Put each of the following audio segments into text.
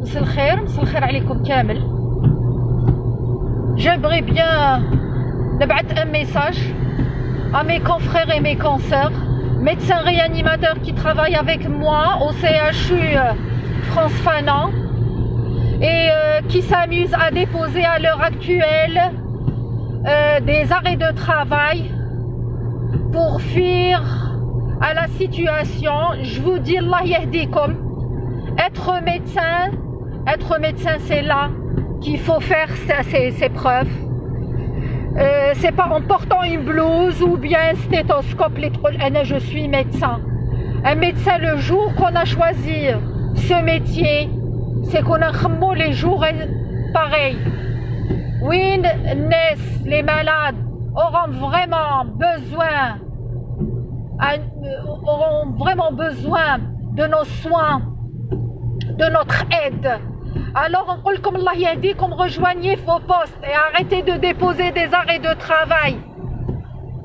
مساء الخير مساء الخير عليكم كامل J'aimerais bien نبعث un message à mes confrères et mes consoeurs, médecins réanimateurs qui travaillent avec moi au CHU France Fanan et euh, qui s'amusent à déposer à l'heure actuelle euh, des arrêts de travail pour fuir à la situation. Je vous dis Allah yahdikum. Être médecin, être médecin c'est là qu'il faut faire ses, preuves. Euh, c'est pas en portant une blouse ou bien un stéthoscope les je suis médecin. Un médecin le jour qu'on a choisi ce métier, c'est qu'on a les jours pareil. Oui, les malades auront vraiment besoin auront vraiment besoin de nos soins, de notre aide. Alors on dit comme Allah yahdikum, rejoignez vos postes et arrêtez de déposer des arrêts de travail.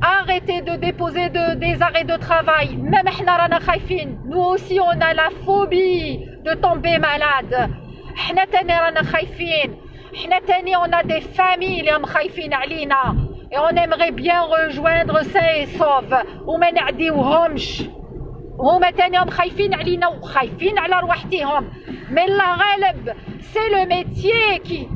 Arrêtez de déposer des arrêts de travail. Même nous aussi on a la phobie de tomber malade. On a des familles et on aimerait bien rejoindre sains et saufs. هما تانيهم خايفين علينا وخايفين على رواحتهم mais la غالب c'est le métier qui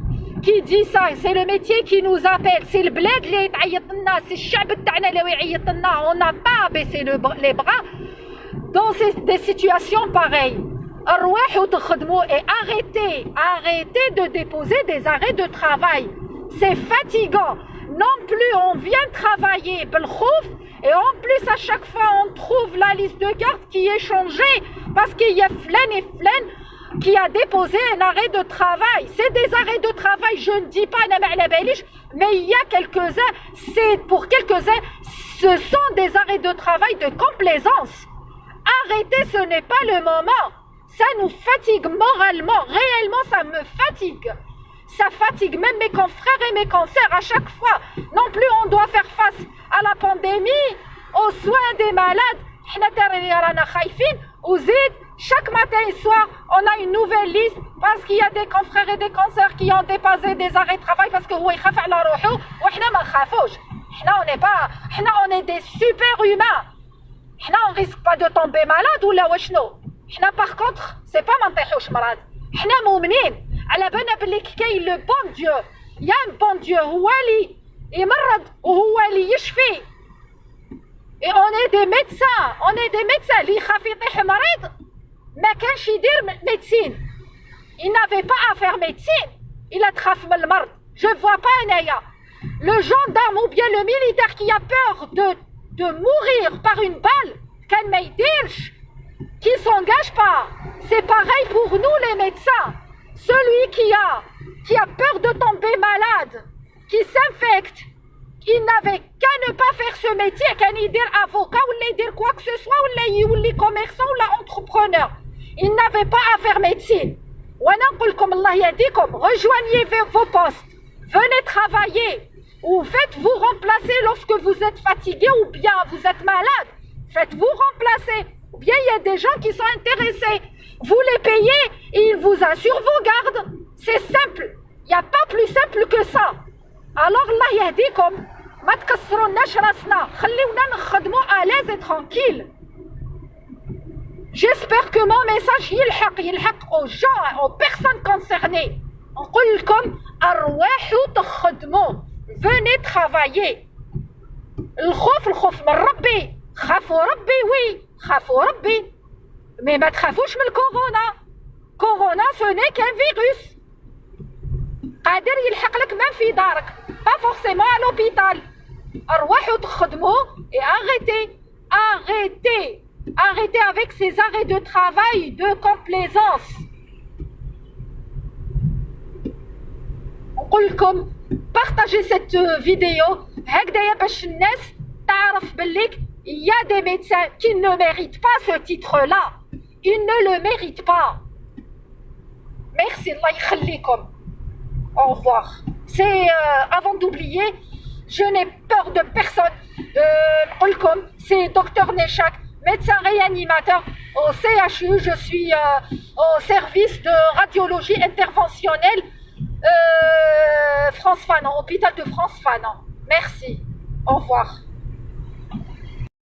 qui dit ça c'est le métier qui nous appelle c'est le bled اللي تعيط لنا c'est الشعب تاعنا اللي يعيط لنا on n'a pas baissé le, les bras dans ces, des situations pareilles ارواحوا تخدموا et arrêtez arrêtez de déposer des arrêts de travail c'est fatigant non plus on vient travailler et en plus à chaque fois on trouve la liste de cartes qui est changée parce qu'il y a Flen et Flen qui a déposé un arrêt de travail. C'est des arrêts de travail, je ne dis pas mais il y a quelques-uns, c'est pour quelques-uns, ce sont des arrêts de travail de complaisance. Arrêtez, ce n'est pas le moment. Ça nous fatigue moralement, réellement ça me fatigue ça fatigue même mes confrères et mes consoeurs à chaque fois. Non plus on doit faire face à la pandémie, aux soins des malades. Chaque matin et soir, on a une nouvelle liste parce qu'il y a des confrères et des consoeurs qui ont dépassé des arrêts de travail parce que on n'est pas, on est des super humains. On ne risque pas de tomber malade ou Par contre, c'est pas mental malade. حنا مؤمنين على بالنا باللي كاين لو بون ديو يا بون ديو هو اللي يمرض وهو اللي يشفي اي اون اي دي ميدسان اون اي دي ميدسان اللي يخاف يطيح مريض ما كانش يدير ميدسين il n'avait pas à faire médecine il تخاف من المرض je vois pas انايا le gendarme ou bien le militaire qui a peur de de mourir par une balle كان ما يديرش qui s'engage pas c'est pareil pour nous les médecins Celui qui a, qui a peur de tomber malade, qui s'infecte, il n'avait qu'à ne pas faire ce métier, qu'à ni dire avocat ou dire quoi que ce soit, ou les commerçants ou entrepreneur. Il n'avait pas à faire médecine. Rejoignez vos postes, venez travailler, ou faites-vous remplacer lorsque vous êtes fatigué ou bien vous êtes malade. Faites-vous remplacer. Ou bien il y a des gens qui sont intéressés. Vous les payez et ils vous assurent vos gardes. C'est simple. Il n'y a pas plus simple que ça. Alors Allah yahdikum. ما تكسروناش راسنا خليونا نخدموا à l'aise et tranquille. J'espère que mon message يلحق يلحق aux gens, aux personnes concernées. نقول لكم ارواحوا تخدموا. Venez travailler. الخوف الخوف من ربي. خافوا ربي وي خافوا ربي. Mais ما تخافوش من الكورونا كورونا سوني كان فيروس قادر يلحق لك même في دارك با فورسيمون à l'hôpital ارواحوا تخدموا et arrêtez arrêtez arrêtez avec ces arrêts de travail de complaisance نقول لكم partagez cette vidéo هكذايا باش الناس تعرف بالليك il y a des médecins qui ne méritent pas ce titre-là Il ne le mérite pas. Merci, Allah. Au revoir. C'est euh, avant d'oublier, je n'ai peur de personne. Euh, c'est docteur Nechak. médecin réanimateur au CHU. Je suis euh, au service de radiologie interventionnelle euh, France Fanon, hôpital de France Fanon. Merci. Au revoir.